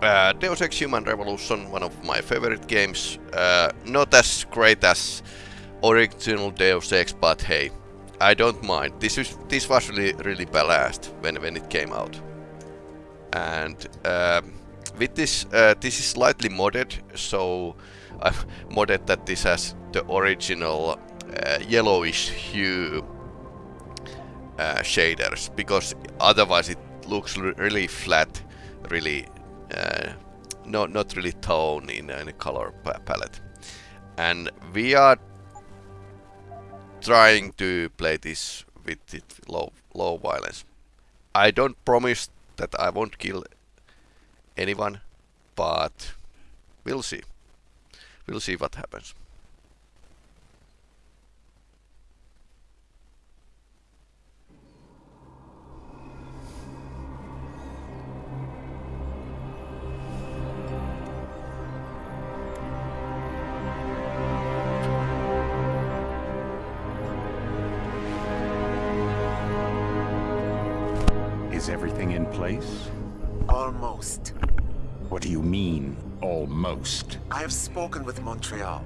Uh, Deus Ex Human Revolution, one of my favorite games. Uh, not as great as original Deus Ex, but hey, I don't mind. This is this was really really balanced when when it came out. And um, with this, uh, this is slightly modded, so I've modded that this has the original uh, yellowish hue uh, shaders because otherwise it looks really flat, really uh, not not really tone in any color palette. And we are trying to play this with it low low violence. I don't promise that I won't kill anyone, but we'll see. We'll see what happens. Almost. What do you mean, almost? I have spoken with Montreal.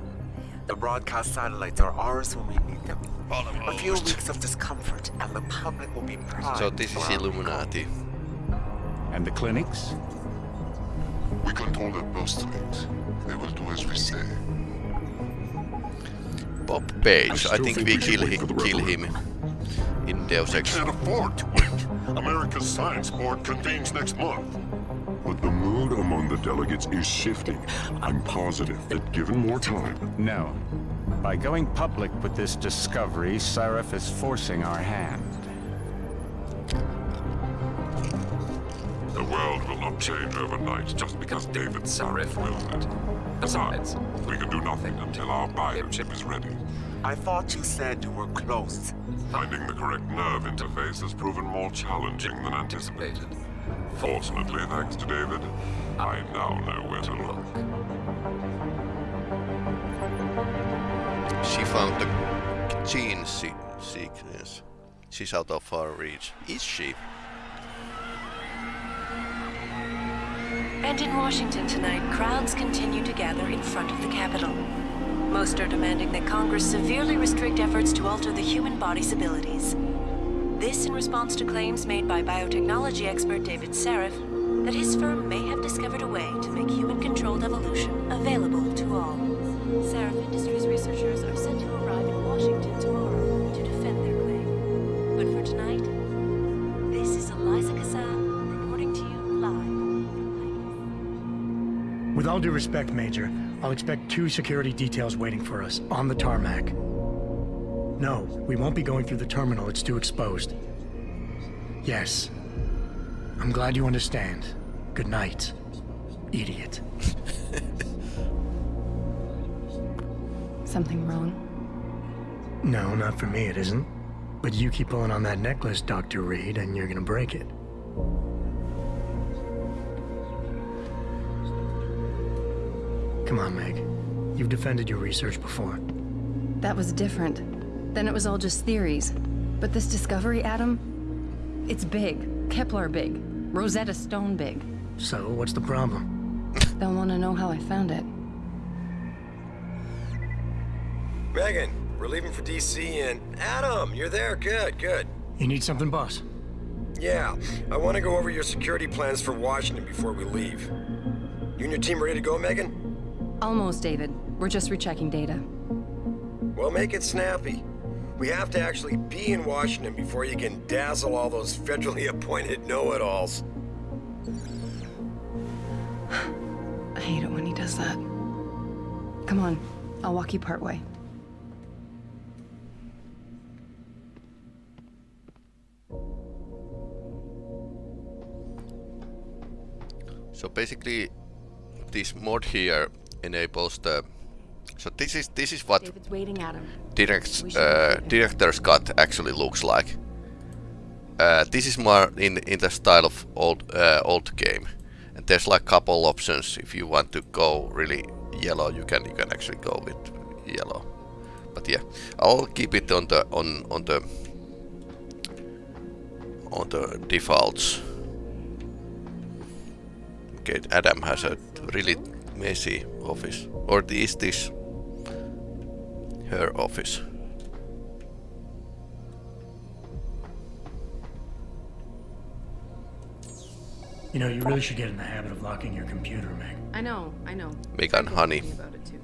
The broadcast satellites are ours when we need them. A few weeks of discomfort, and the public will be proud. So this is Illuminati. And the clinics? We control the postulates. They will do as we say. Bob Page. I, still think think we we kill him, kill him in Deus Ex. Can't afford to wait. America's Science Board convenes next month. But the mood among the delegates is shifting. I'm positive that given more time, No. By going public with this discovery, Sarif is forcing our hand. the world will not change overnight just because David Sarif wills it. Besides, we can do nothing until our biochip is ready. I thought you said you were close. Finding the correct nerve interface has proven more challenging than anticipated. Fortunately, thanks to David, I now know where to look. She found the gene se sequence. She's out of our reach. Is she? And in Washington tonight, crowds continue to gather in front of the Capitol. Most are demanding that Congress severely restrict efforts to alter the human body's abilities. This in response to claims made by biotechnology expert David Sarif that his firm may have discovered a way to make human-controlled evolution available to all. Sarif Industries researchers are set to arrive in Washington tomorrow to defend their claim. But for tonight, this is Eliza Cassan reporting to you live. With all due respect, Major, I'll expect two security details waiting for us on the tarmac. No, we won't be going through the terminal. It's too exposed. Yes. I'm glad you understand. Good night, idiot. Something wrong? No, not for me, it isn't. But you keep pulling on that necklace, Dr. Reed, and you're gonna break it. Come on, Meg. You've defended your research before. That was different. Then it was all just theories. But this discovery, Adam, it's big. Kepler big. Rosetta Stone big. So, what's the problem? They'll want to know how I found it. Megan, we're leaving for DC and Adam, you're there. Good, good. You need something, boss? Yeah, I want to go over your security plans for Washington before we leave. You and your team ready to go, Megan? Almost, David. We're just rechecking data. Well, make it snappy. We have to actually be in Washington before you can dazzle all those federally appointed know-it-alls. I hate it when he does that. Come on, I'll walk you partway. So basically, this mod here enables the. So this is this is what David's waiting, Adam. direct uh, director's cut actually looks like. Uh, this is more in in the style of old uh, old game, and there's like couple options. If you want to go really yellow, you can you can actually go with yellow. But yeah, I'll keep it on the on on the on the defaults. Okay, Adam has a really messy office. Or is this her office? You know, you really should get in the habit of locking your computer, Meg. I know, I know. Megan Honey. Thinking about it too.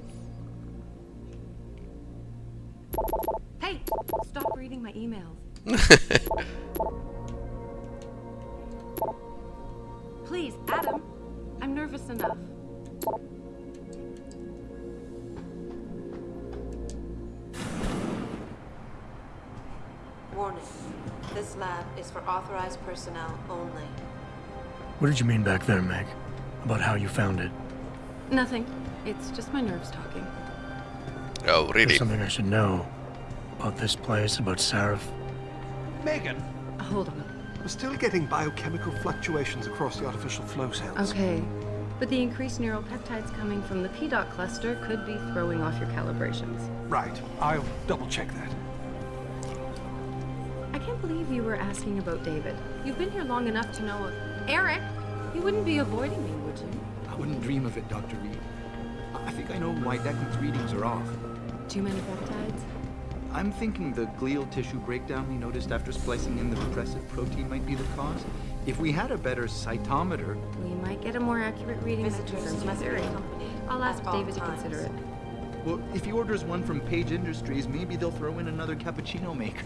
Hey, stop reading my emails. Please, Adam. I'm nervous enough. Warning. This lab is for authorized personnel only. What did you mean back there, Meg? About how you found it? Nothing. It's just my nerves talking. oh, really? There's really? something I should know. About this place, about Sarif. Megan, Hold on. we're still getting biochemical fluctuations across the artificial flow cells. Okay. But the increased neural peptides coming from the PDOT cluster could be throwing off your calibrations. Right. I'll double check that. I can't believe you were asking about David. You've been here long enough to know. Eric, you wouldn't be avoiding me, would you? I wouldn't dream of it, Dr. Reed. I I think I know why Declan's readings are off. Too many peptides? I'm thinking the glial tissue breakdown we noticed after splicing in the repressive protein might be the cause. If we had a better cytometer, We might get a more accurate reading that Visitors confirms your must be theory. I'll ask at all David to consider it. well, if he orders one from Page Industries, maybe they'll throw in another cappuccino maker.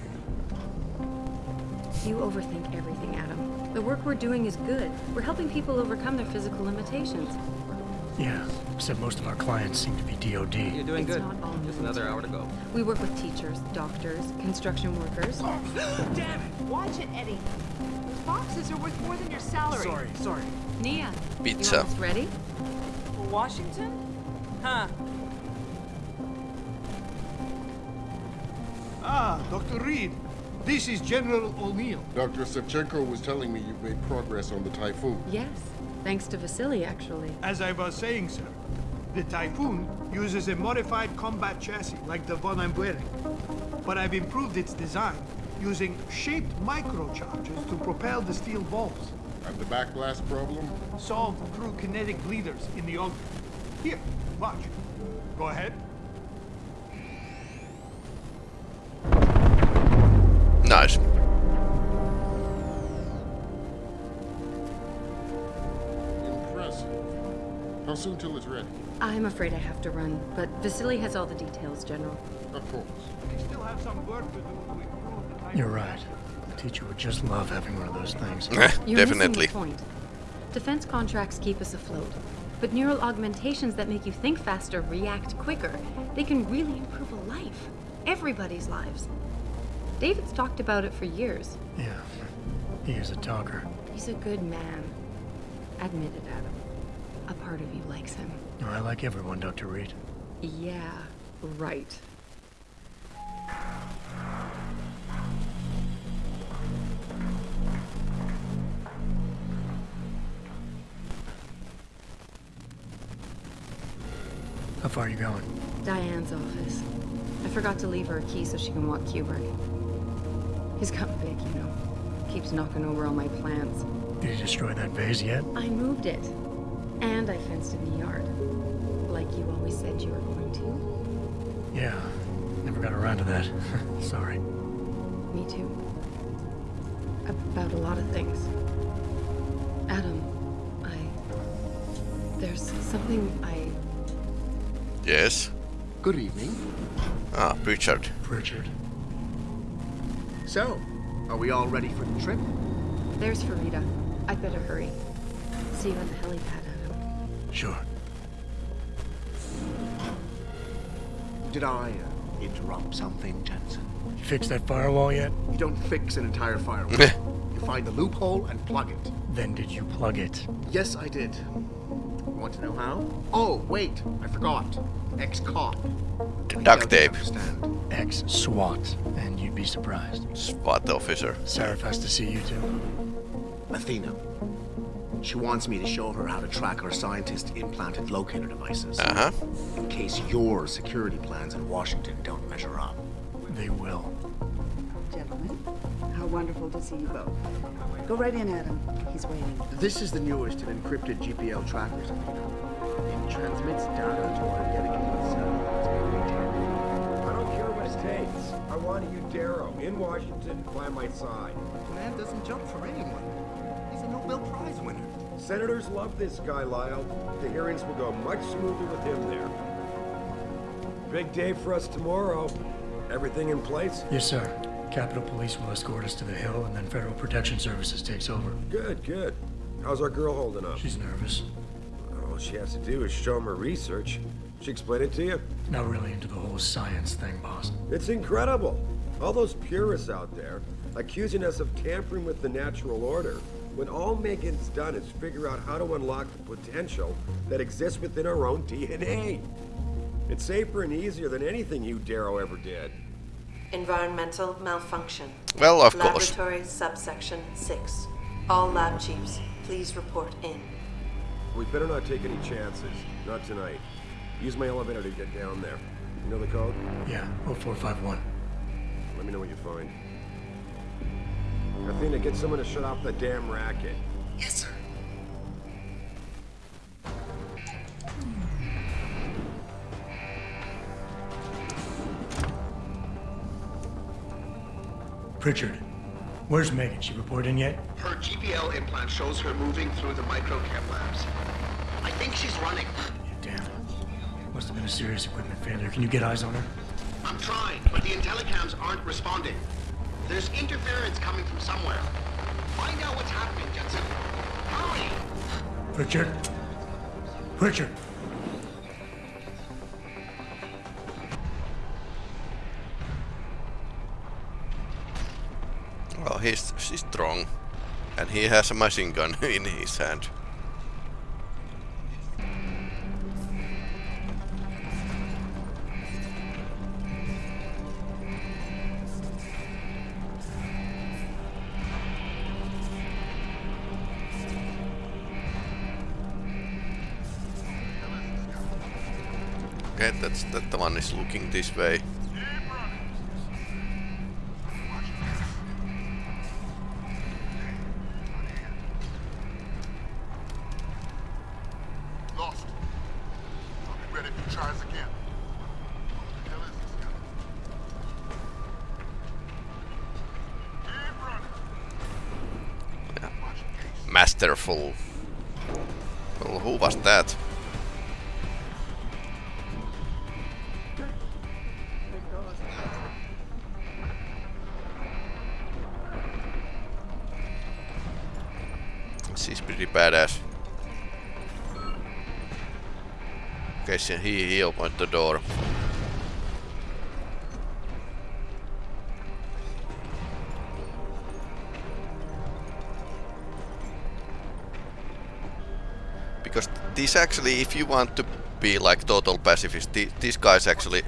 You overthink everything, Adam. The work we're doing is good. We're helping people overcome their physical limitations. Yeah, except most of our clients seem to be DOD. You're doing It's not all Just another hour to go. We work with teachers, doctors, construction workers. Damn. it! Watch it, Eddie. Those boxes are worth more than your salary. Sorry, sorry. Nia, you Pizza. almost ready? For Washington? Huh. Ah, Dr. Reed. This is General O'Neill. Dr. Shevchenko was telling me you've made progress on the Typhoon. Yes, thanks to Vasily, actually. As I was saying, sir, the Typhoon uses a modified combat chassis like the one I'm wearing. But I've improved its design using shaped microcharges to propel the steel balls, And the backblast problem? solved through kinetic bleeders in the auger. Here, watch. Go ahead. Nice. Impressive. How soon till it's ready? I'm afraid I have to run, but Vasily has all the details, General. Of course. We still have some work to do to improve the Typhoon. You're right. The teacher would just love having one of those things. Eh, You're Definitely. missing the point. Defense contracts keep us afloat, but neural augmentations that make you think faster, react quicker, they can really improve a life. Everybody's lives. David's talked about it for years. Yeah, he is a talker. He's a good man. Admit it, Adam. A part of you likes him. Oh, I like everyone, Dr. Reed. Yeah, right. How far are you going? Diane's office. I forgot to leave her a key so she can walk Kubrick. He's gotten big, you know. Keeps knocking over all my plants. Did you destroy that vase yet? I moved it. And I fenced in the yard. Like you always said you were going to. Yeah, never got around to that. Sorry. Me too. About a lot of things. Adam, I. There's something I. Yes. Good evening. Ah, Richard. Richard. So, are we all ready for the trip? There's Farida. I'd better hurry. See you at the helipad, Adam. Sure. Did I uh, interrupt something, Jensen? You fixed that firewall yet? You don't fix an entire firewall. you find the loophole and plug it. Then did you plug it? Yes, I did. You want to know how? Oh, wait, I forgot. Ex-cop. Duct tape. Understand. Ex-SWAT, and you'd be surprised. SWAT officer. Sarif has to see you too. Athene. She wants me to show her how to track our scientist-implanted locator devices. Uh-huh. In case your security plans in Washington don't measure up. They will. Gentlemen, how wonderful to see you both. Go right in, Adam. He's waiting. This is the newest in encrypted GPL trackers, Athene. It transmits data to our takes. I want you, Darrow, in Washington, by my side. The man doesn't jump for anyone. He's a Nobel Prize winner. Senators love this guy, Lyle. The hearings will go much smoother with him there. Big day for us tomorrow. Everything in place? Yes, sir. Capitol Police will escort us to the Hill, and then Federal Protection Services takes over. Good, good. How's our girl holding up? She's nervous. All she has to do is show him her research. She explain it to you? Not really into the whole science thing, boss. It's incredible. All those purists out there accusing us of tampering with the natural order, when all Megan's done is figure out how to unlock the potential that exists within our own DNA. It's safer and easier than anything you, Darrow, ever did. Environmental malfunction. Well, of course. Laboratory subsection 6. All lab chiefs, please report in. We better not take any chances. Not tonight. Use my elevator to get down there. You know the code? Yeah, 0451. Let me know what you find. Athene, get someone to shut off the damn racket. Yes, sir. Pritchard, where's Megan? She reported in yet? Her GPL implant shows her moving through the microchem labs. I think she's running. Damn. Must have been a serious equipment failure. Can you get eyes on her? I'm trying, but the intellicams aren't responding. There's interference coming from somewhere. Find out what's happening, Jensen. Hurry! Richard? Richard! Well, he's, he's strong. And he has a machine gun in his hand. That the one is looking this way. He, he opened the door. Because this actually, if you want to be like total pacifist, the, these guys actually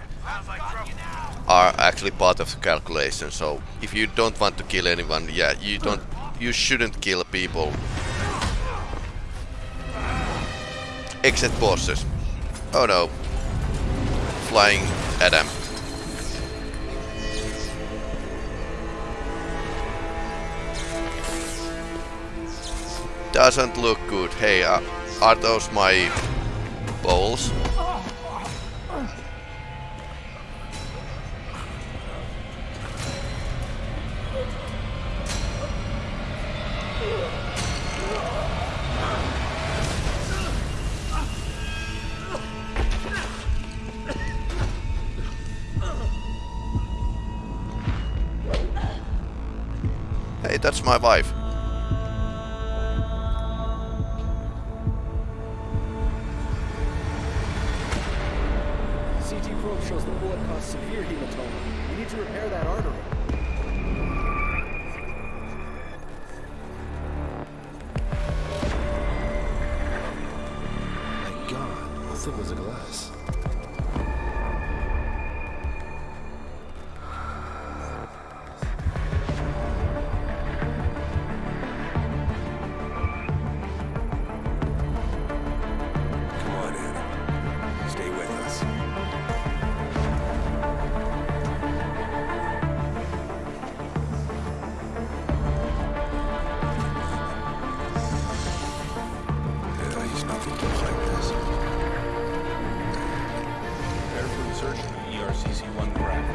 are actually part of the calculation. So if you don't want to kill anyone, yeah, you don't, you shouldn't kill people. Except bosses. Oh no. Flying at Adam. Doesn't look good. Hey, uh, are those my balls? My wife. ERCC-1 graph.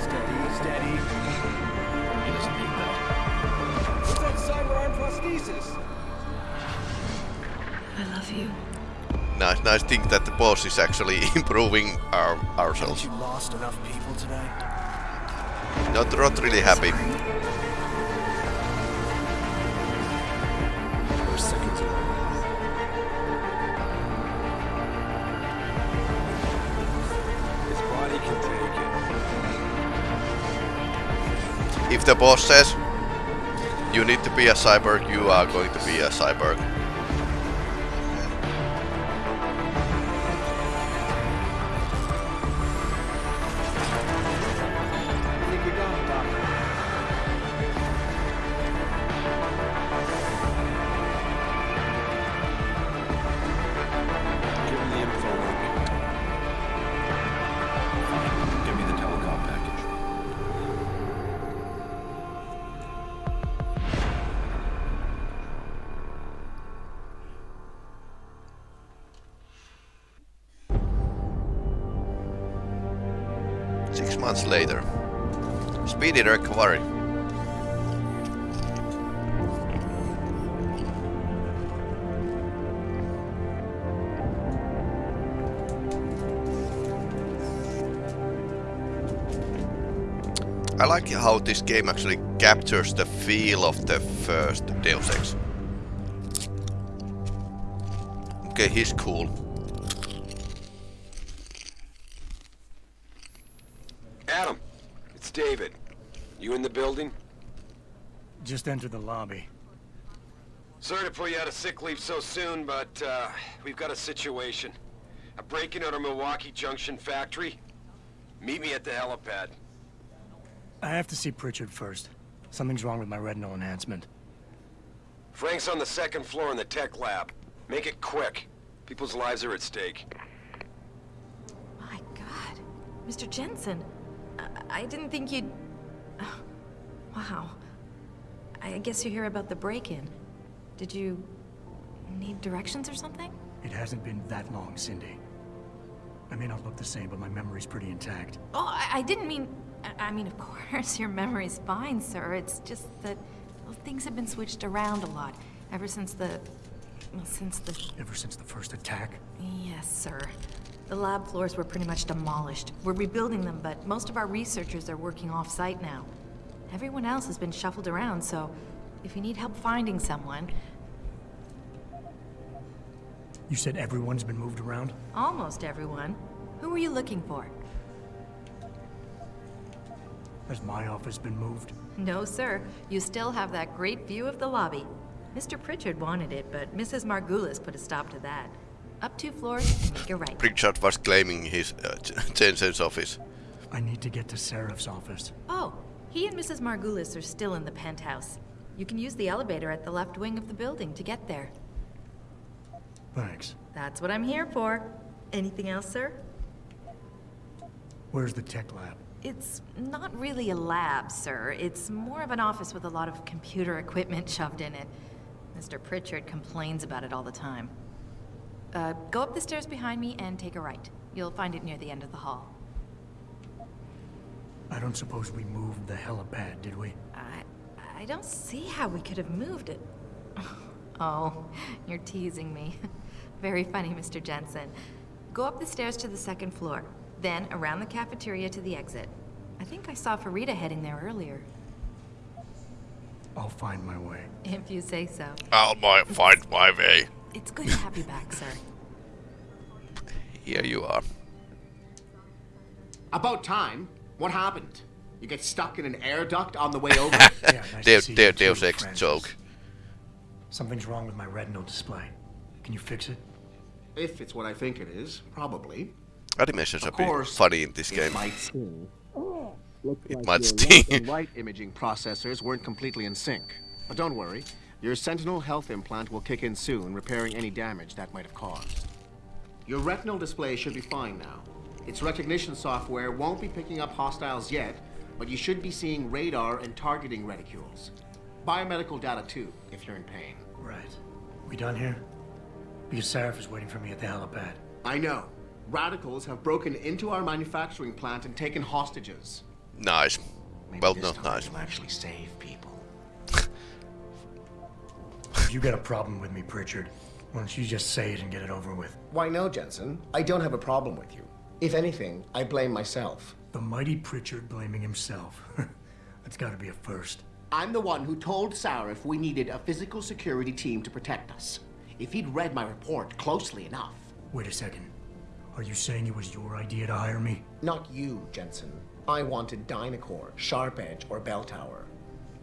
Steady, steady. I love you. Nice, nice thing that the boss is actually improving our ourselves. Haven't you lost enough people today? Not, not really happy. If the boss says you need to be a cyborg, you are going to be a cyborg. Months later. Speedy recovery. I like how this game actually captures the feel of the first Deus Ex. Okay, he's cool. David. You in the building? Just enter the lobby. Sorry to pull you out of sick leave so soon, but uh, we've got a situation. A break-in at our Milwaukee Junction factory. Meet me at the helipad. I have to see Pritchard first. Something's wrong with my retinal enhancement. Frank's on the second floor in the tech lab. Make it quick. People's lives are at stake. My god. Mr. Jensen. I, didn't think you'd... Oh, wow. I guess you hear about the break-in. Did you... need directions or something? It hasn't been that long, Cindy. I may not look the same, but my memory's pretty intact. Oh, I, I didn't mean... I, I mean, of course, your memory's fine, sir. It's just that well, things have been switched around a lot ever since the... Well, since the... Ever since the first attack? Yes, sir. The lab floors were pretty much demolished. We're rebuilding them, but most of our researchers are working off-site now. Everyone else has been shuffled around, so if you need help finding someone, You said everyone's been moved around? almost everyone. Who were you looking for? Has my office been moved? No, sir. You still have that great view of the lobby. Mr. Pritchard wanted it, but Mrs. Margoulis put a stop to that. Up two floors and make a right. Pritchard was claiming his uh, Jensen's office. I need to get to Sarif's office. Oh, he and Mrs. Margoulis are still in the penthouse. You can use the elevator at the left wing of the building to get there. Thanks. That's what I'm here for. Anything else, sir? Where's the tech lab? It's not really a lab, sir. It's more of an office with a lot of computer equipment shoved in it. Mr. Pritchard complains about it all the time. Uh, go up the stairs behind me and take a right. You'll find it near the end of the hall. I don't suppose we moved the helipad, did we? I... I don't see how we could have moved it. Oh, you're teasing me. Very funny, Mr. Jensen. Go up the stairs to the second floor, then around the cafeteria to the exit. I think I saw Farida heading there earlier. I'll find my way. If you say so. I'll my, find my way. It's good to have you back, sir. Here you are. About time. What happened? You get stuck in an air duct on the way over? Yeah, nice Deo- to see Deo- you too, Deus Ex Francis. joke. Something's wrong with my retinal display. Can you fix it? if it's what I think it is, probably. Animations are Of pretty course, funny in this it game. might oh, sting. It like might your sting. left and right imaging processors weren't completely in sync. But don't worry, your Sentinel health implant will kick in soon, repairing any damage that might have caused. Your retinal display should be fine now. Its recognition software won't be picking up hostiles yet, but you should be seeing radar and targeting reticules. Biomedical data too, if you're in pain. Right. We done here? Because Sarif is waiting for me at the helipad. I know. Radicals have broken into our manufacturing plant and taken hostages. Nice. Maybe well, this not time nice. We'll actually save people. You got a problem with me, Pritchard, Why don't you just say it and get it over with? Why no, Jensen? I don't have a problem with you. If anything, I blame myself. The mighty Pritchard blaming himself. That's gotta be a first. I'm the one who told Sarif we needed a physical security team to protect us. If he'd read my report closely enough. Wait a second. Are you saying it was your idea to hire me? Not you, Jensen. I wanted Dynacore, Sharp Edge, or Bell Tower.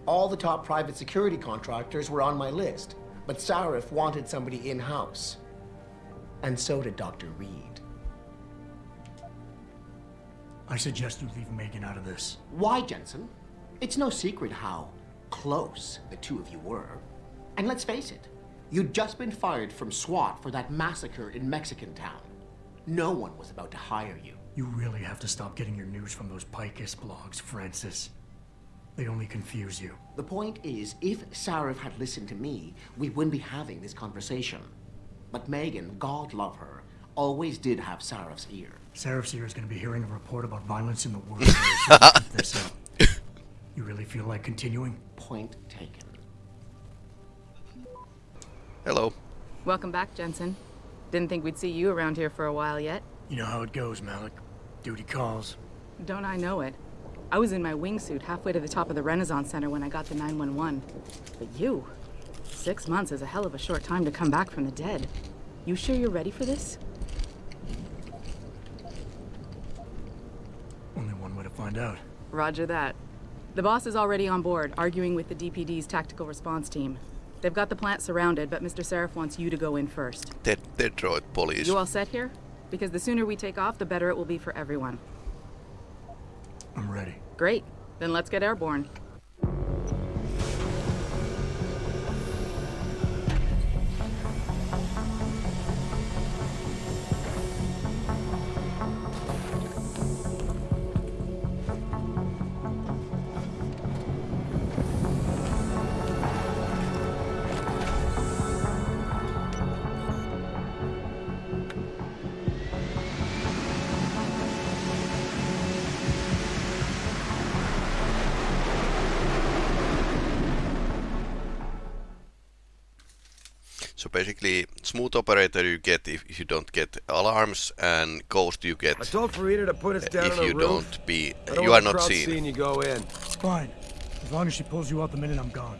All the top private security contractors were on my list, but Sarif wanted somebody in-house. And so did Dr. Reed. I suggest you leave Megan out of this. Why, Jensen? It's no secret how close the two of you were. And let's face it, you'd just been fired from SWAT for that massacre in Mexican town. No one was about to hire you. You really have to stop getting your news from those Picus blogs, Francis. They only confuse you. The point is, if Sarif had listened to me, we wouldn't be having this conversation. But Megan, God love her, always did have Sarif's ear. Sarif's ear is going to be hearing a report about violence in the world. Keep this up. You really feel like continuing? Point taken. Hello. Welcome back, Jensen. Didn't think we'd see you around here for a while yet. You know how it goes, Malik. Duty calls. Don't I know it? I was in my wingsuit halfway to the top of the Renaissance Center when I got the 911. But you... Six months is a hell of a short time to come back from the dead. You sure you're ready for this? Only one way to find out. Roger that. The boss is already on board, arguing with the DPD's tactical response team. They've got the plant surrounded, but Mr. Sarif wants you to go in first. Dead, Detroit police. You all set here? Because the sooner we take off, the better it will be for everyone. I'm ready. Great. Then let's get airborne. Smooth operator you get if, if you don't get alarms, and ghost you get I told Farida to put us down if on you roof. don't be don't you are not seen. seeing you go in. It's fine. As long as she pulls you out the minute I'm gone.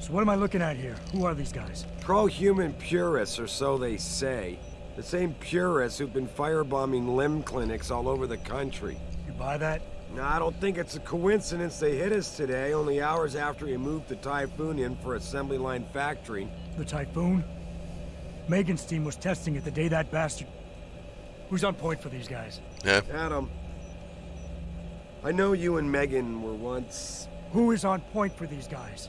So what am I looking at here? Who are these guys? Pro-human purists, or so they say. The same purists who've been firebombing limb clinics all over the country. You buy that? No, I don't think it's a coincidence they hit us today, only hours after we moved the Typhoon in for assembly line factory. The Typhoon? Megan's team was testing it the day that bastard... Who's on point for these guys? Yeah. Adam. I know you and Megan were once... Who is on point for these guys?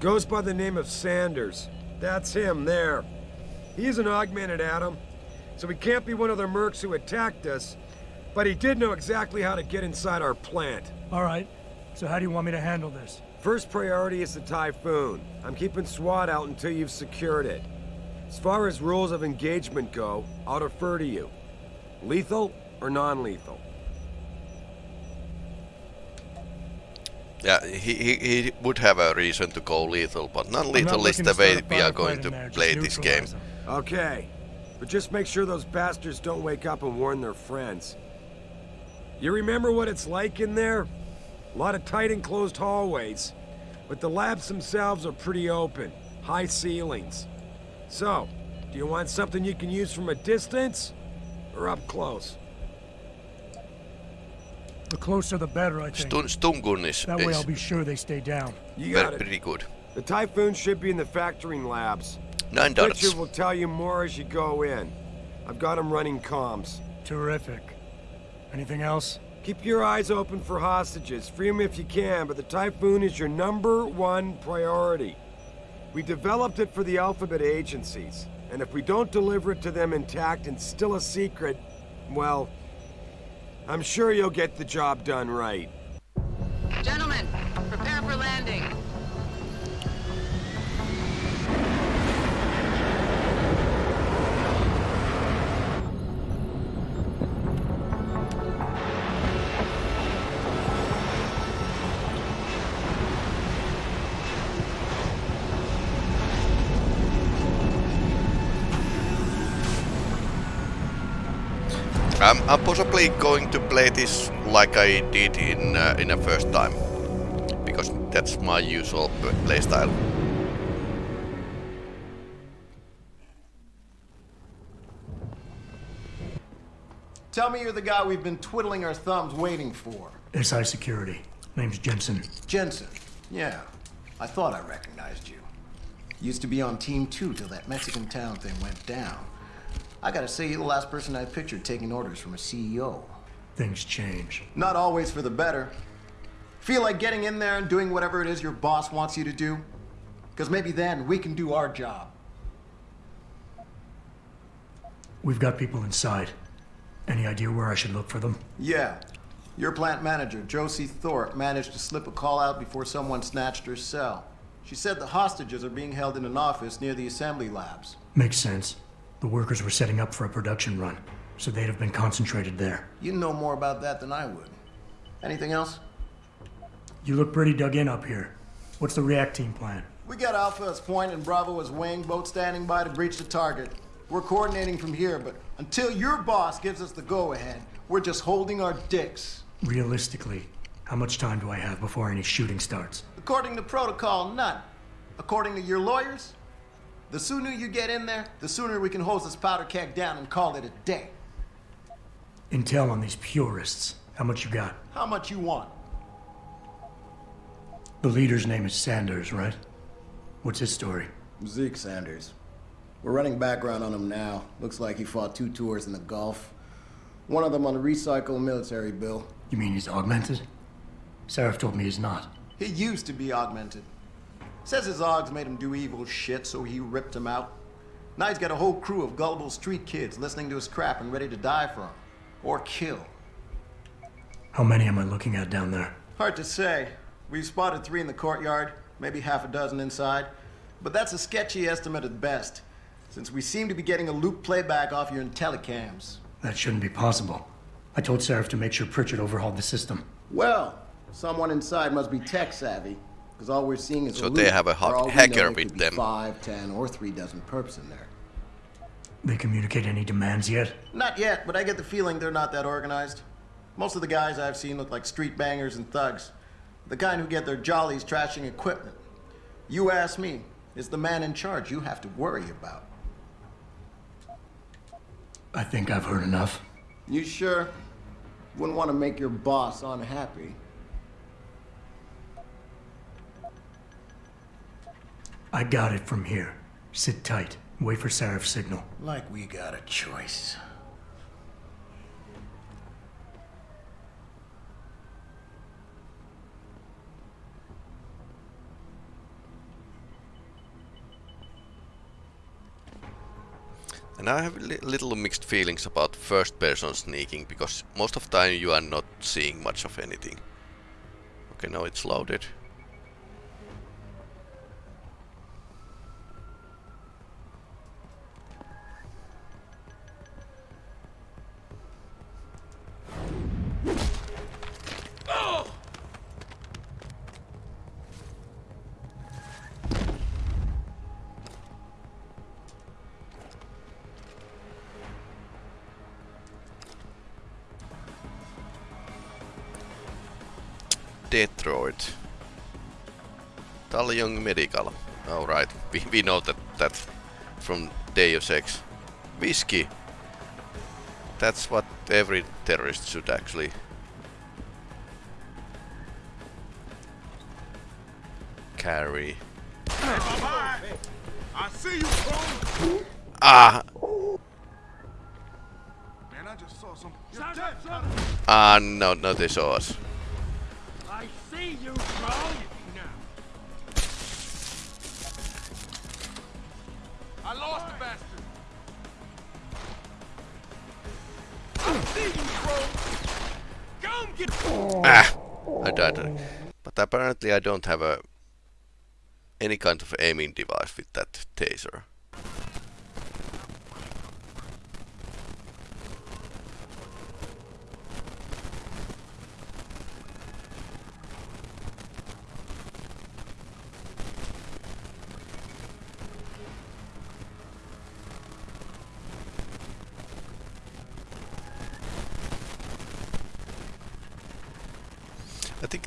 Goes by the name of Sanders. That's him, there. He's an augmented Adam, so he can't be one of the mercs who attacked us, but he did know exactly how to get inside our plant. All right. So how do you want me to handle this? First priority is the Typhoon. I'm keeping SWAT out until you've secured it. As far as rules of engagement go, I'll defer to you. Lethal or non-lethal? Yeah, he, he, he would have a reason to go lethal, but I'm non-lethal is the way we are going to there, play this game. them. Okay, but just make sure those bastards don't wake up and warn their friends. You remember what it's like in there? A lot of tight enclosed hallways, but the labs themselves are pretty open, high ceilings. So, do you want something you can use from a distance, or up close? The closer the better, I think. Stun, Stungun is, That way I'll be sure they stay down. You got very, it. pretty good. The Typhoon should be in the factoring labs. Nine dollars. Richard will tell you more as you go in. I've got him running comms. Terrific. Anything else? Keep your eyes open for hostages. Free them if you can, but the Typhoon is your number one priority. We developed it for the Alphabet agencies, and if we don't deliver it to them intact and still a secret, well, I'm sure you'll get the job done right. Gentlemen, prepare for landing. I'm, I'm possibly going to play this like I did in uh, in the first time, because that's my usual playstyle. Tell me you're the guy we've been twiddling our thumbs waiting for. SI Security. Name's Jensen. Jensen. Yeah. I thought I recognized you. Used to be on Team 2 till that Mexican town thing went down. I gotta say, you're the last person I pictured taking orders from a CEO. Things change. Not always for the better. Feel like getting in there and doing whatever it is your boss wants you to do? Because maybe then we can do our job. We've got people inside. Any idea where I should look for them? Yeah. Your plant manager, Josie Thorpe, managed to slip a call out before someone snatched her cell. She said the hostages are being held in an office near the assembly labs. Makes sense. The workers were setting up for a production run, so they'd have been concentrated there. You know more about that than I would. Anything else? You look pretty dug in up here. What's the react team plan? We got Alpha as point and Bravo as wing, both standing by to breach the target. We're coordinating from here, but until your boss gives us the go-ahead, we're just holding our dicks. Realistically, how much time do I have before any shooting starts? According to protocol, none. According to your lawyers, the sooner you get in there, the sooner we can hose this powder keg down and call it a day. Intel on these purists. How much you got? How much you want? The leader's name is Sanders, right? What's his story? Zeke Sanders. We're running background on him now. Looks like he fought two tours in the Gulf. One of them on a recycle military bill. You mean he's augmented? Sarif told me he's not. He used to be augmented. Says his Augs made him do evil shit, so he ripped him out. Now he's got a whole crew of gullible street kids listening to his crap and ready to die for him. Or kill. How many am I looking at down there? Hard to say. We've spotted three in the courtyard, maybe half a dozen inside. But that's a sketchy estimate at best, since we seem to be getting a loop playback off your telecams. That shouldn't be possible. I told Sarif to make sure Pritchard overhauled the system. Well, someone inside must be tech savvy, because all we're seeing is So a they have a For ha- hacker know, it with them. Five, ten, or three dozen perps in there. They communicate any demands yet? Not yet, but I get the feeling they're not that organized. Most of the guys I've seen look like street bangers and thugs. The kind who get their jollies trashing equipment. You ask me, is the man in charge you have to worry about. I think I've heard enough. You sure? Wouldn't want to make your boss unhappy. I got it from here. Sit tight. Wait for Sarif's signal. Like we got a choice. And I have li little mixed feelings about first person sneaking because most of the time you are not seeing much of anything. Okay, now it's loaded. We, know that that from Deus Ex. Whiskey. That's what every terrorist should actually. Carry. I see you. Ah! Man, I just saw some. Ah, no, no, they saw us. But apparently I don't have a any kind of aiming device with that taser.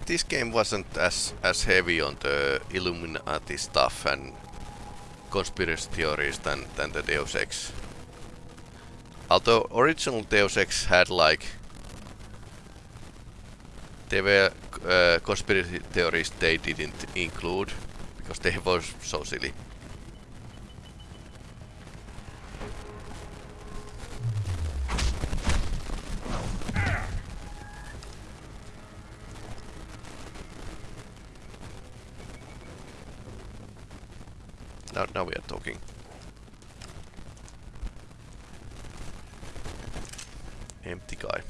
This game wasn't as as heavy on the Illuminati stuff and conspiracy theories than than the Deus Ex. Although original Deus Ex had like there were uh, conspiracy theories they didn't include because they were so silly. Talking. Empty guy.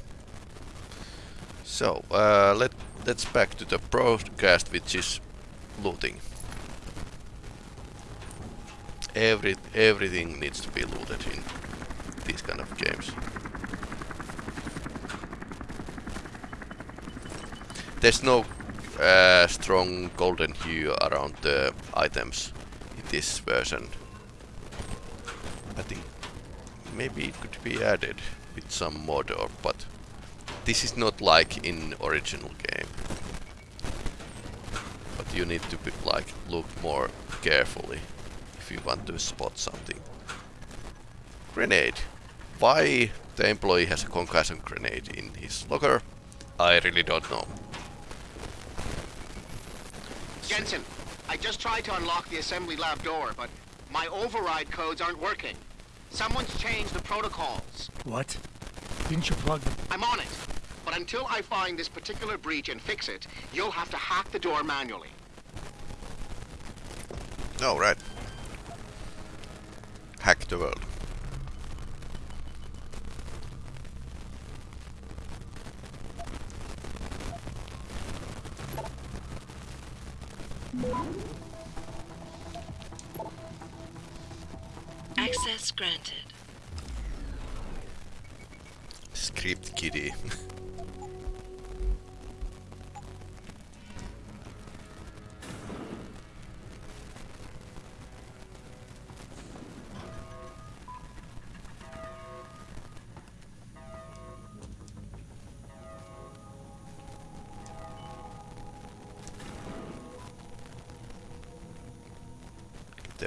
So, uh, let, let's back to the broadcast, which is looting. Every, everything needs to be looted in these kind of games. There's no uh, strong golden hue around the items this version. I think maybe it could be added with some mod or but this is not like in original game. But you need to be, like look more carefully if you want to spot something. Grenade. Why the employee has a concussion grenade in his locker, I really don't know. Jensen, I just tried to unlock the assembly lab door, but my override codes aren't working. Someone's changed the protocols. What? Didn't you plug them? I'm on it. But until I find this particular breach and fix it, you'll have to hack the door manually. Oh, right. Hack the world.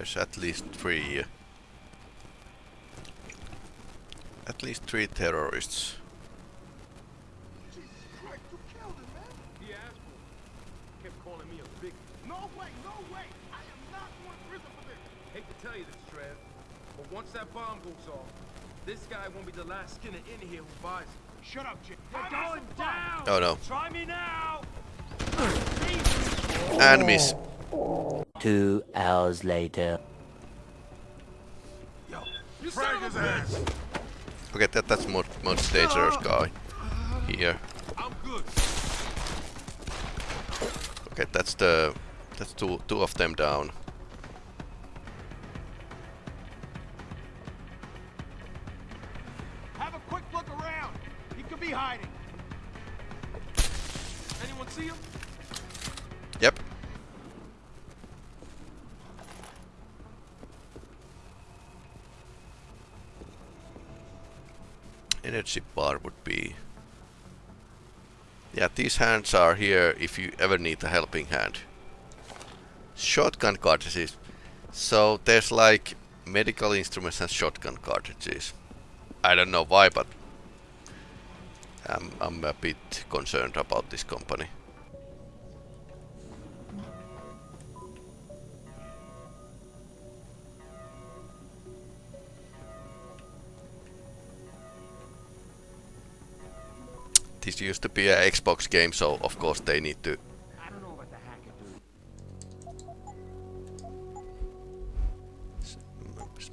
There's at least three. At least three terrorists. He asked for it. Kept calling me a big. No way, no way! I am not going to prison for this! Hate to tell you this, but once that bomb goes off, this guy won't be the last skinner in here who buys it. Shut up, Jim. You're going down! Oh no. Try me now! And miss. Two hours later. Frag his ass! Okay, that, that's more most dangerous guy here. I'm good. Okay, that's the that's two two of them down. These hands are here if you ever need a helping hand. Shotgun cartridges. So there's like medical instruments and shotgun cartridges. I don't know why, but I'm, I'm a bit concerned about this company. This used to be an Xbox game, so of course they need to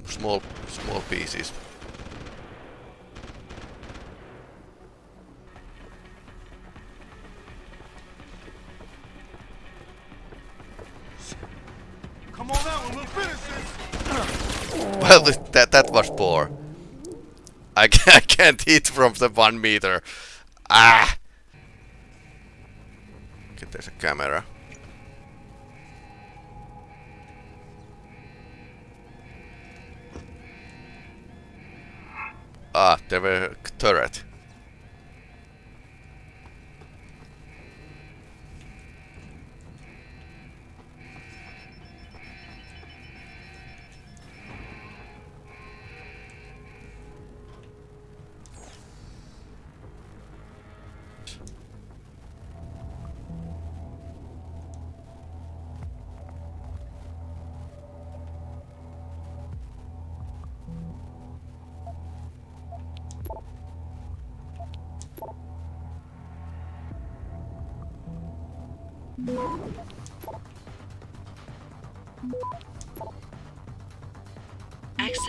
small small pieces. Come on out and we'll finish this! Well, that that was poor. I, I can't hit from the one meter. Ah! Okay, there's a camera. Ah, there were a turret.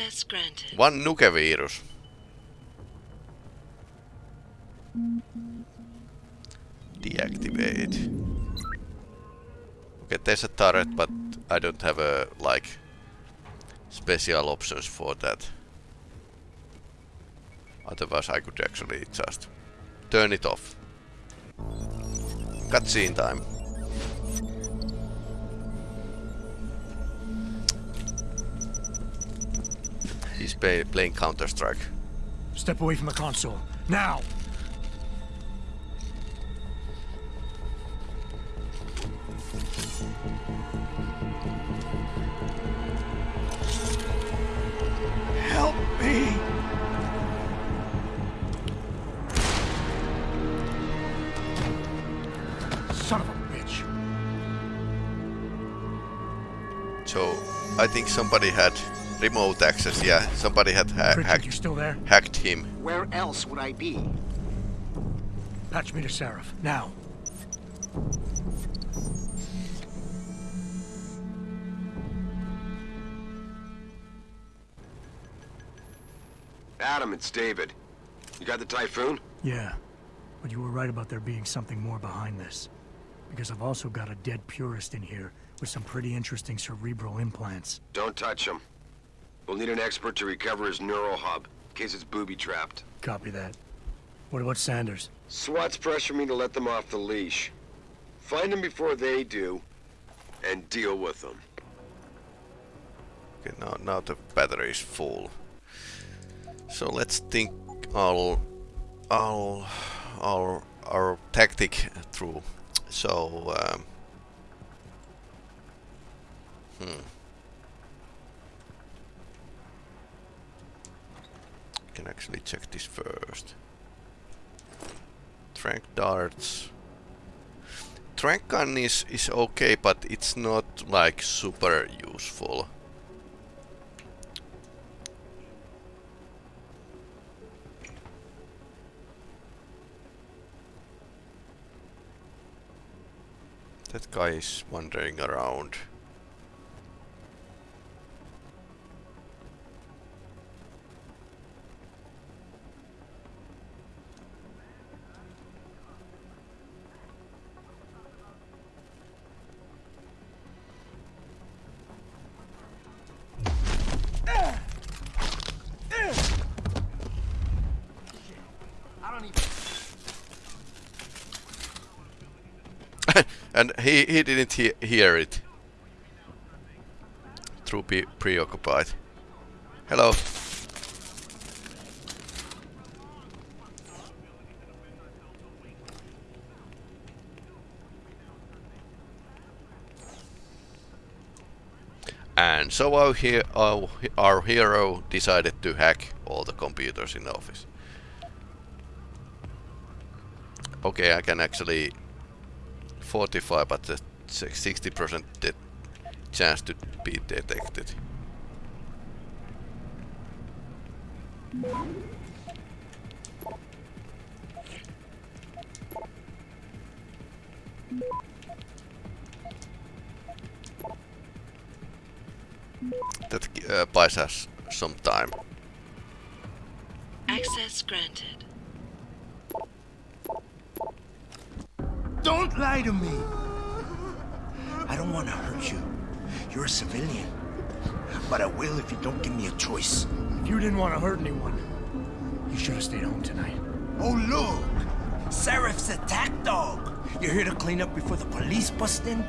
Access granted. One nuke-virus. Deactivate. Okay, there's a turret, but I don't have a, like, special options for that. Otherwise I could actually just turn it off. Cutscene time. He's play playing Counter-Strike. Step away from the console. Now! Help me! Son of a bitch. So, I think somebody had remote access, yeah. Somebody had ha Pritchard, hacked, you still there? hacked him. Where else would I be? Patch me to Sarif. Now. Adam, it's David. You got the Typhoon? Yeah. But you were right about there being something more behind this. Because I've also got a dead purist in here with some pretty interesting cerebral implants. Don't touch him. We'll need an expert to recover his neural hub, in case it's booby-trapped. Copy that. What about Sanders? SWAT's pressure me to let them off the leash. Find them before they do, and deal with them. Okay, now, now the battery is full. So let's think all, our, our, our tactic through. So, um, hmm. Can actually check this first. Trank darts. Trank gun is, is okay, but it's not like super useful. That guy is wandering around. And he, he didn't he hear it. Through preoccupied. Hello. And so our, he our, our hero decided to hack all the computers in the office. Okay, I can actually 45, but the 60% chance to be detected. That uh, buys us some time. Access granted. Don't lie to me! I don't want to hurt you. You're a civilian. But I will if you don't give me a choice. If you didn't want to hurt anyone, you should have stayed home tonight. Oh, look! Sarif's attack dog! You're here to clean up before the police bust in?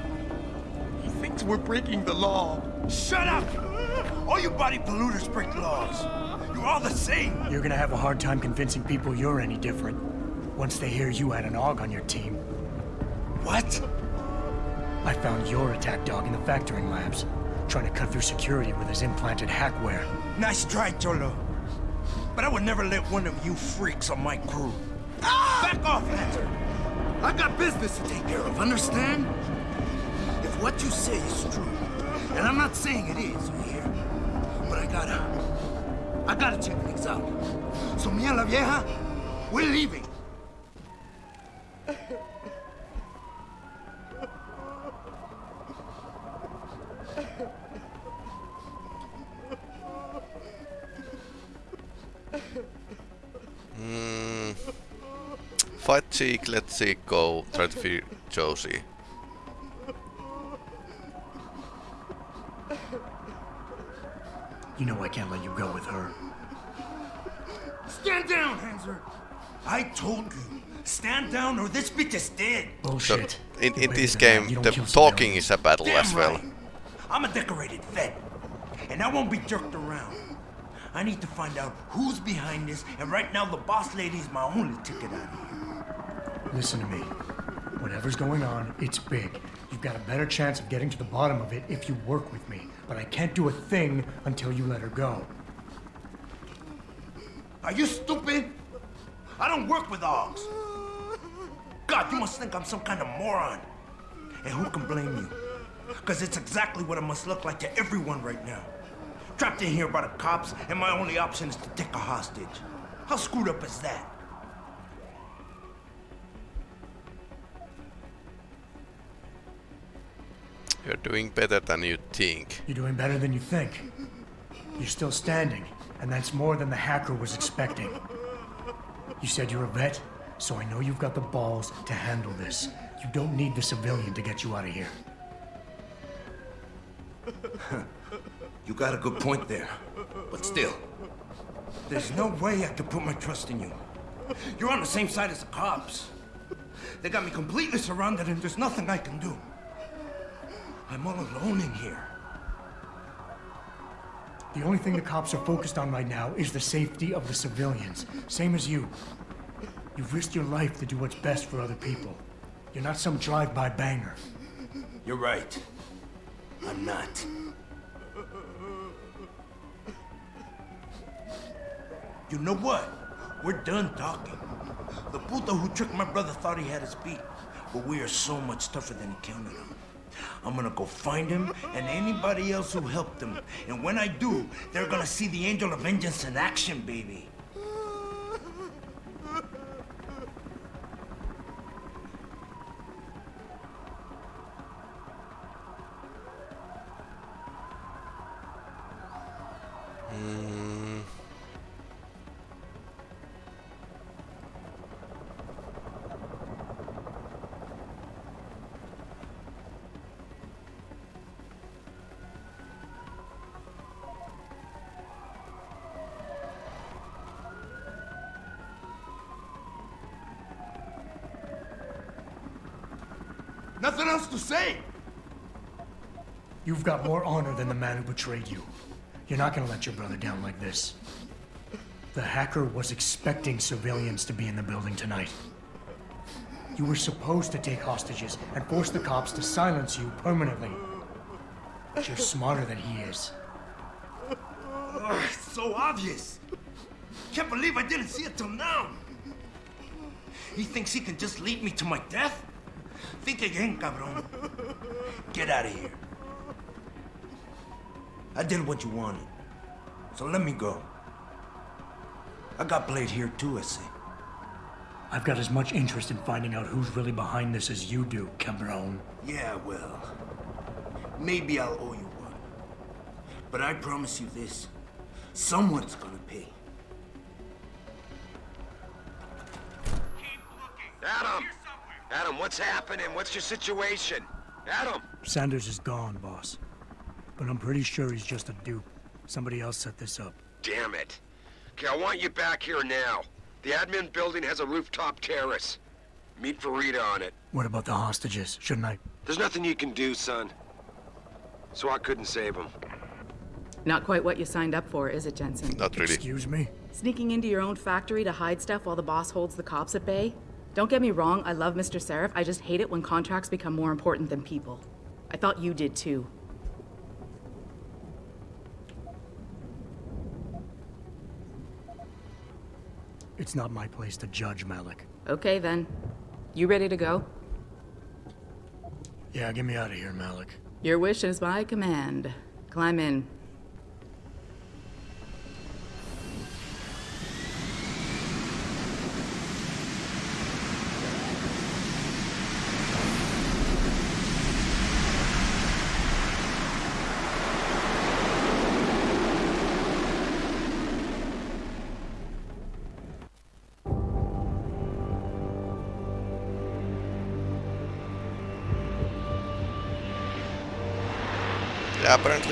He thinks we're breaking the law. Shut up! All you body polluters break laws. You're all the same. You're gonna have a hard time convincing people you're any different. Once they hear you had an AUG on your team. What? I found your attack dog in the factoring labs, trying to cut through security with his implanted hackware. Nice try, Cholo. But I would never let one of you freaks on my crew. Ah! Back off, Hunter! I've got business to take care of, understand? If what you say is true, and I'm not saying it is here, but I gotta... I gotta check things out. So me and la vieja, we're leaving. Fight Zeke, let Zeke go, try to free Josie. You know I can't let you go with her. Stand down, Hanser. I told you. Stand down or this bitch is dead. So, in, in this game, the talking is a battle Damn as well. right. I'm a decorated vet, and I won't be jerked around. I need to find out who's behind this, and right now the boss lady's my only ticket out of here. Listen to me. Whatever's going on, it's big. You've got a better chance of getting to the bottom of it if you work with me. But I can't do a thing until you let her go. Are you stupid? I don't work with dogs. God, you must think I'm some kind of moron. And who can blame you? Because it's exactly what it must look like to everyone right now. Trapped in here by the cops, and my only option is to take a hostage. How screwed up is that? You're doing better than you think. You're doing better than you think. You're still standing, and that's more than the hacker was expecting. You said you're a vet, so I know you've got the balls to handle this. You don't need the civilian to get you out of here. You got a good point there. But still, there's no way I could put my trust in you. You're on the same side as the cops. They got me completely surrounded and there's nothing I can do. I'm all alone in here. The only thing the cops are focused on right now is the safety of the civilians. Same as you. You've risked your life to do what's best for other people. You're not some drive-by banger. You're right. I'm not. You know what? We're done talking. The puto who tricked my brother thought he had us beat, but we are so much tougher than he counted on. I'm gonna go find him and anybody else who helped him. And when I do, they're gonna see the Angel of Vengeance in action, baby. Nothing else to say. You've got more honor than the man who betrayed you. You're not gonna let your brother down like this. The hacker was expecting civilians to be in the building tonight. You were supposed to take hostages and force the cops to silence you permanently. But you're smarter than he is. Ugh, it's so obvious. Can't believe I didn't see it till now. He thinks he can just lead me to my death? Think again, cabron. Get out of here. I did what you wanted. So let me go. I got played here too, I see. I've got as much interest in finding out who's really behind this as you do, Cabron. Yeah, well, maybe I'll owe you one. But I promise you this. Someone's gonna pay. What's happening? What's your situation? Adam! Sanders is gone, boss. But I'm pretty sure he's just a dupe. Somebody else set this up. Damn it. Okay, I want you back here now. The admin building has a rooftop terrace. Meet Faridah on it. What about the hostages? Shouldn't I? There's nothing you can do, son. So I couldn't save them. Not quite what you signed up for, is it, Jensen? Not really. Excuse me? Sneaking into your own factory to hide stuff while the boss holds the cops at bay? Don't get me wrong, I love Mr. Sarif. I just hate it when contracts become more important than people. I thought you did too. It's not my place to judge, Malik. Okay then. You ready to go? Yeah, get me out of here, Malik. Your wish is my command. Climb in.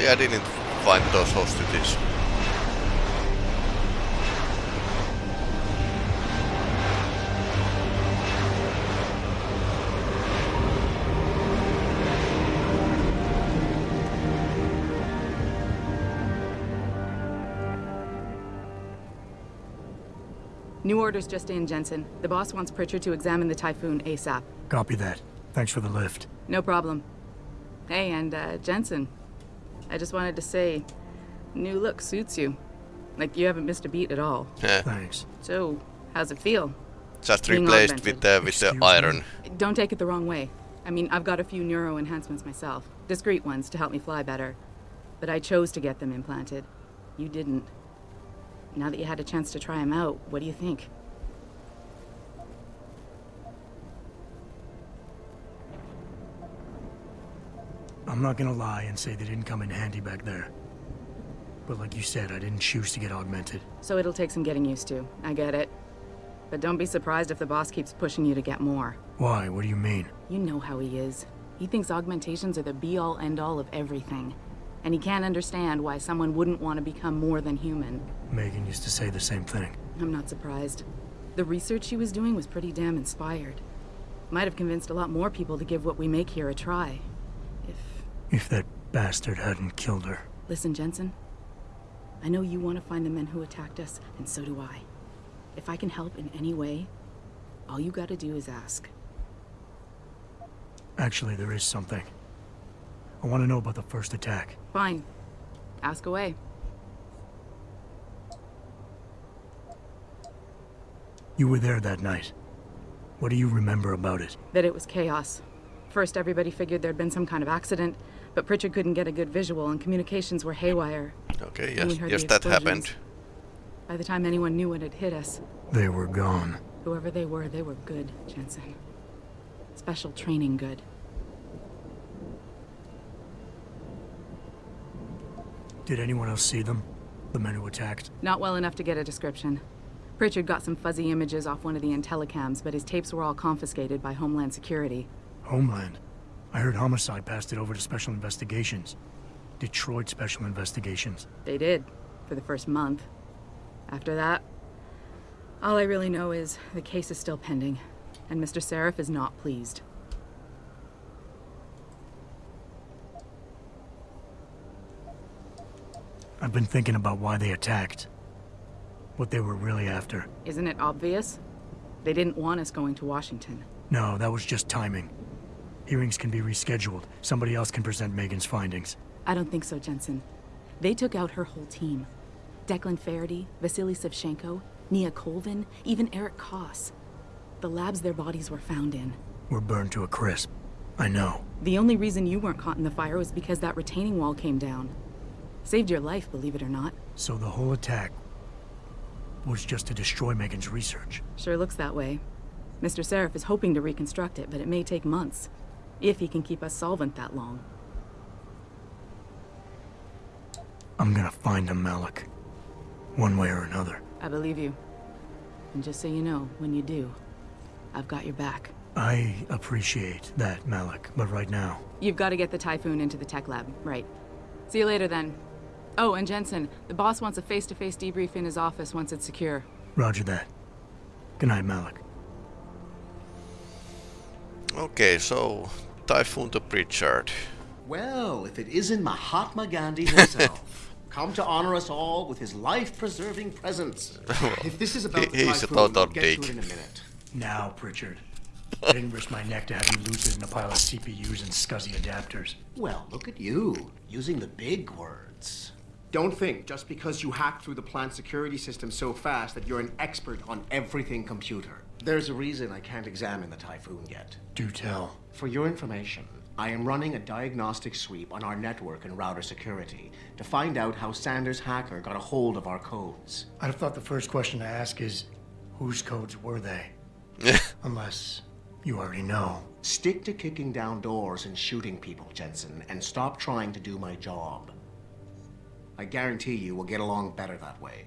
I didn't find those hostages. New orders just in, Jensen. The boss wants Pritchard to examine the Typhoon ASAP. Copy that. Thanks for the lift. No problem. Hey, and uh, Jensen, I just wanted to say, new look suits you. Like you haven't missed a beat at all. Yeah. Thanks. So, how's it feel? Just Being replaced augmented. Uh, with the with the iron. Don't take it the wrong way. I mean, I've got a few neuro enhancements myself. Discreet ones to help me fly better. But I chose to get them implanted. You didn't. Now that you had a chance to try them out, what do you think? I'm not gonna lie and say they didn't come in handy back there. But like you said, I didn't choose to get augmented. So it'll take some getting used to. I get it. But don't be surprised if the boss keeps pushing you to get more. Why? What do you mean? You know how he is. He thinks augmentations are the be-all end-all of everything. And he can't understand why someone wouldn't want to become more than human. Megan used to say the same thing. I'm not surprised. The research she was doing was pretty damn inspired. Might have convinced a lot more people to give what we make here a try. If that bastard hadn't killed her. Listen, Jensen. I know you want to find the men who attacked us, and so do I. If I can help in any way, all you gotta do is ask. Actually, there is something. I want to know about the first attack. Fine. Ask away. You were there that night. What do you remember about it? That it was chaos. First, everybody figured there'd been some kind of accident, but Pritchard couldn't get a good visual and communications were haywire. Okay, yes, yes, that happened. By the time anyone knew what had hit us, They were gone. whoever they were, they were good, Jensen. Special training good. Did anyone else see them? The men who attacked? Not well enough to get a description. Pritchard got some fuzzy images off one of the Intellicams, but his tapes were all confiscated by Homeland Security. Homeland. I heard Homicide passed it over to Special Investigations. Detroit Special Investigations. They did, for the first month. After that, all I really know is the case is still pending, and Mr. Sarif is not pleased. I've been thinking about why they attacked. What they were really after. Isn't it obvious? They didn't want us going to Washington. No, that was just timing. Hearings can be rescheduled. Somebody else can present Megan's findings. I don't think so, Jensen. They took out her whole team. Declan Faraday, Vasily Shevchenko, Nia Colvin, even Eric Koss. The labs their bodies were found in. We're burned to a crisp. I know. The only reason you weren't caught in the fire was because that retaining wall came down. Saved your life, believe it or not. So the whole attack was just to destroy Megan's research. Sure looks that way. Mr. Sarif is hoping to reconstruct it, but it may take months. If he can keep us solvent that long. I'm gonna find him, Malik. One way or another. I believe you. And just so you know, when you do, I've got your back. I appreciate that, Malik, but right now, You've got to get the Typhoon into the tech lab, right. See you later then. Oh, and Jensen, the boss wants a face-to-face debrief in his office once it's secure. roger that. Good night, Malik. Okay, so Typhoon to Pritchard. Well, if it isn't Mahatma Gandhi himself, come to honor us all with his life-preserving presence. if this is about the He- he's a typhoon, total we'll get to dick. it in a minute. Now, Pritchard. I didn't risk my neck to have you lose it in a pile of CPUs and SCSI adapters. Well, look at you, using the big words. Don't think just because you hacked through the plant security system so fast that you're an expert on everything computer. There's a reason I can't examine the Typhoon yet. Do tell. For your information, I am running a diagnostic sweep on our network and router security to find out how Sanders' hacker got a hold of our codes. I'd have thought the first question to ask is, whose codes were they? Unless you already know. Stick to kicking down doors and shooting people, Jensen, and stop trying to do my job. I guarantee you we'll get along better that way.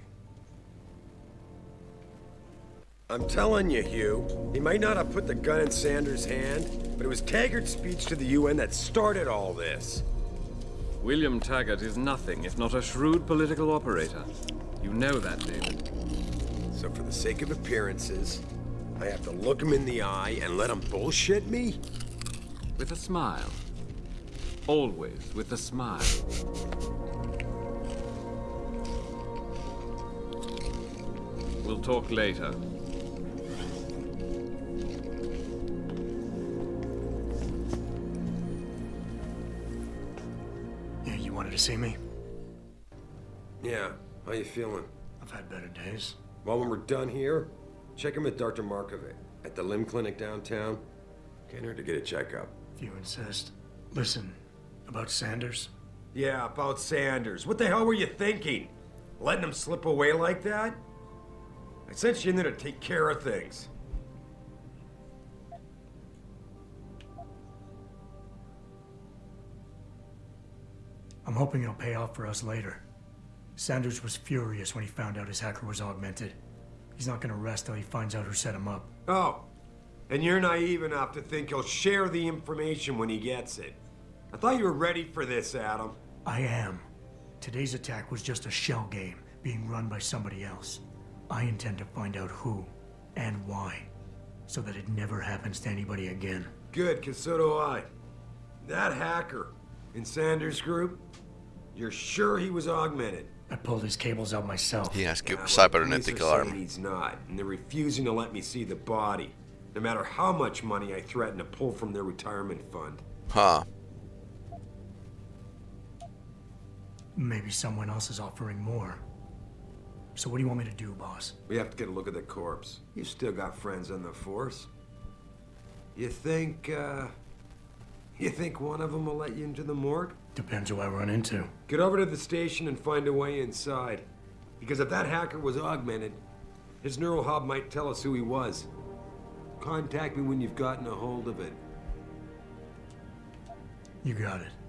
I'm telling you, Hugh, he might not have put the gun in Sanders' hand, but it was Taggart's speech to the UN that started all this. William Taggart is nothing if not a shrewd political operator. You know that, David. So for the sake of appearances, I have to look him in the eye and let him bullshit me? With a smile. Always with a smile. We'll talk later. To see me? Yeah, how you feeling? I've had better days. Well, when we're done here, check him with Dr. Markovic at the limb clinic downtown. Can't hurt to get a checkup. If you insist. Listen, about Sanders? Yeah, about Sanders. What the hell were you thinking? Letting him slip away like that? I sent you in there to take care of things. I'm hoping it'll pay off for us later. Sanders was furious when he found out his hacker was augmented. He's not gonna rest till he finds out who set him up. Oh, and you're naive enough to think he'll share the information when he gets it. I thought you were ready for this, Adam. I am. Today's attack was just a shell game being run by somebody else. I intend to find out who and why, so that it never happens to anybody again. Good, because so do I. That hacker in Sanders' group, you're sure he was augmented? I pulled his cables out myself. He has cu- Yeah, well, cybernetic police are arm. He's not, and they're refusing to let me see the body, no matter how much money I threaten to pull from their retirement fund. Huh. Maybe someone else is offering more. So what do you want me to do, boss? We have to get a look at the corpse. You still got friends on the force. You think, uh... You think one of them will let you into the morgue? Depends who I run into. Get over to the station and find a way inside. Because if that hacker was augmented, his neural hub might tell us who he was. Contact me when you've gotten a hold of it. You got it.